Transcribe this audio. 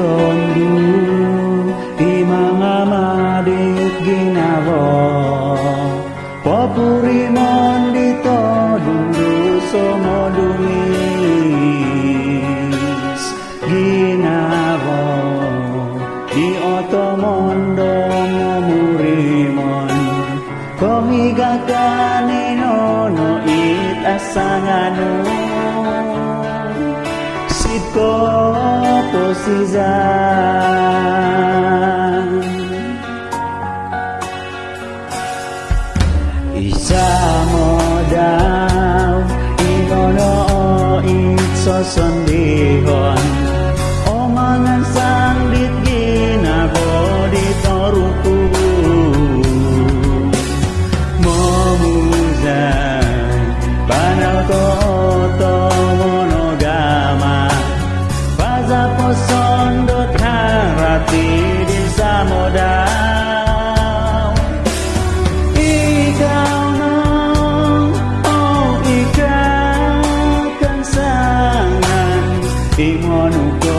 tondu di mga madit ginawa papuri mondi mo dumis. Ginawa di otomondo mumurimon man nono it no itasanganu ko mukjizat Isa modal inono itso sondihon omangan sandit ginago di toruku. Momuzan banal ko বেমানুক